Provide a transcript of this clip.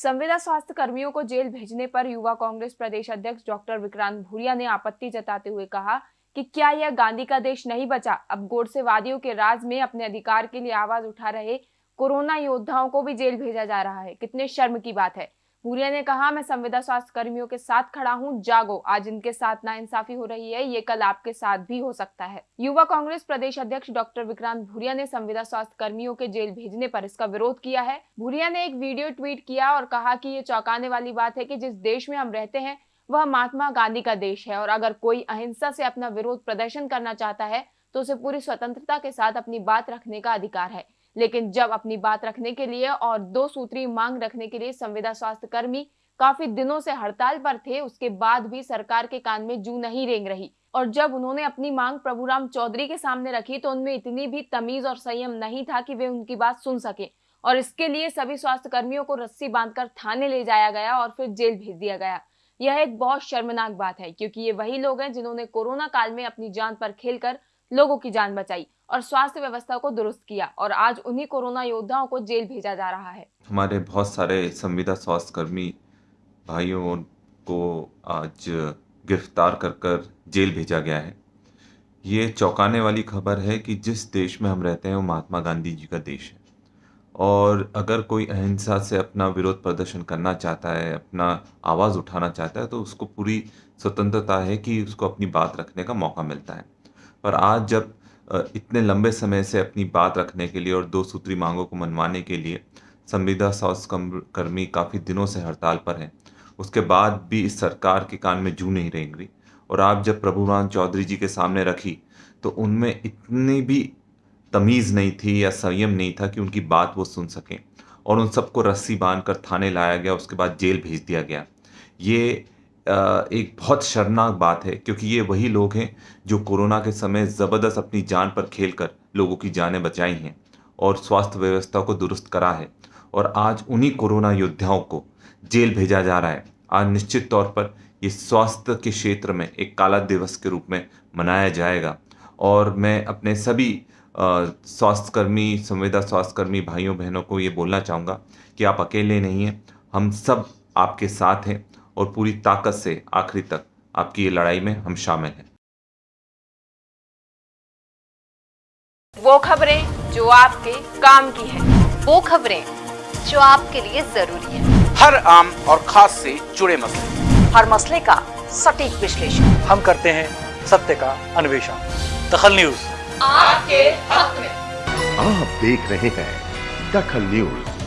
संविदा स्वास्थ्य कर्मियों को जेल भेजने पर युवा कांग्रेस प्रदेश अध्यक्ष डॉक्टर विक्रांत भूरिया ने आपत्ति जताते हुए कहा कि क्या यह गांधी का देश नहीं बचा? अब गोडसेवादियों के राज में अपने अधिकार के लिए आवाज़ उठा रहे कोरोना योद्धाओं को भी जेल भेजा जा रहा है। कितने शर्म की बात है। भूरिया ने कहा, मैं संविदा स्वास्थ्य कर्मियों के साथ खड़ा हूँ। जागो। आज इनके साथ ना इंसाफी हो रही है। ये कल आपके साथ भी हो सकता है। युवा कांग्रेस प्रदेश अध्यक्ष डॉक्टर विक्रांत भूरिया ने संविदा स्वास्थ्य कर्मियों के जेल भेजने पर इसका विरोध किया है। भूरिया ने एक वीडियो ट्वीट किया और कहा की ये चौंकाने वाली बात है की जिस देश में हम रहते हैं, वह महात्मा गांधी का देश है और अगर कोई अहिंसा से अपना विरोध प्रदर्शन करना चाहता है तो उसे पूरी स्वतंत्रता के साथ अपनी बात रखने का अधिकार है। लेकिन जब अपनी बात रखने के लिए और दो सूत्री मांग रखने के लिए संविदा स्वास्थ्य कर्मी काफ़ी दिनों से हड़ताल पर थे, उसके बाद भी सरकार के कान में जू नहीं रेंग रही। और जब उन्होंने अपनी मांग प्रभुराम चौधरी के सामने रखी तो उनमें इतनी भी तमीज और संयम नहीं था कि वे उनकी बात सुन सके। और इसके लिए सभी स्वास्थ्य कर्मियों को रस्सी बांधकर थाने ले जाया गया और फिर जेल भेज दिया गया। यह एक बहुत शर्मनाक बात है, क्योंकि ये वही लोग हैं जिन्होंने कोरोना काल में अपनी जान पर खेलकर लोगों की जान बचाई और स्वास्थ्य व्यवस्था को दुरुस्त किया और आज उन्हीं कोरोना योद्धाओं को जेल भेजा जा रहा है। हमारे बहुत सारे संविदा स्वास्थ्य कर्मी भाइयों को आज गिरफ़्तार कर कर जेल भेजा गया है। ये चौंकाने वाली खबर है कि जिस देश में हम रहते हैं, वो महात्मा गांधी जी का देश है। और अगर कोई अहिंसा से अपना विरोध प्रदर्शन करना चाहता है, अपना आवाज़ उठाना चाहता है तो उसको पूरी स्वतंत्रता है कि उसको अपनी बात रखने का मौका मिलता है। पर आज जब इतने लंबे समय से अपनी बात रखने के लिए और दो सूत्री मांगों को मनवाने के लिए संविदा स्वास्थ्य कर्मी काफ़ी दिनों से हड़ताल पर हैं। उसके बाद भी इस सरकार के कान में जू नहीं रेंग और आप जब प्रभुराम चौधरी जी के सामने रखी तो उनमें इतनी भी तमीज़ नहीं थी या संयम नहीं था कि उनकी बात वो सुन सकें। और उन सबको रस्सी बाँध कर थाने लाया गया, उसके बाद जेल भेज दिया गया। ये एक बहुत शर्मनाक बात है, क्योंकि ये वही लोग हैं जो कोरोना के समय ज़बरदस्त अपनी जान पर खेल कर लोगों की जानें बचाई हैं और स्वास्थ्य व्यवस्था को दुरुस्त करा है और आज उन्हीं कोरोना योद्धाओं को जेल भेजा जा रहा है। आज निश्चित तौर पर ये स्वास्थ्य के क्षेत्र में एक काला दिवस के रूप में मनाया जाएगा और मैं अपने सभी स्वास्थ्यकर्मी, संविदा स्वास्थ्यकर्मी भाइयों बहनों को ये बोलना चाहूँगा कि आप अकेले नहीं हैं, हम सब आपके साथ हैं और पूरी ताकत से आखिरी तक आपकी ये लड़ाई में हम शामिल हैं। वो खबरें जो आपके काम की है। वो खबरें जो आपके लिए ज़रूरी है। हर आम और खास से जुड़े मसले। हर मसले का सटीक विश्लेषण। हम करते हैं सत्य का अन्वेषण। दखल न्यूज़। आपके हक में। आप देख रहे हैं दखल न्यूज़।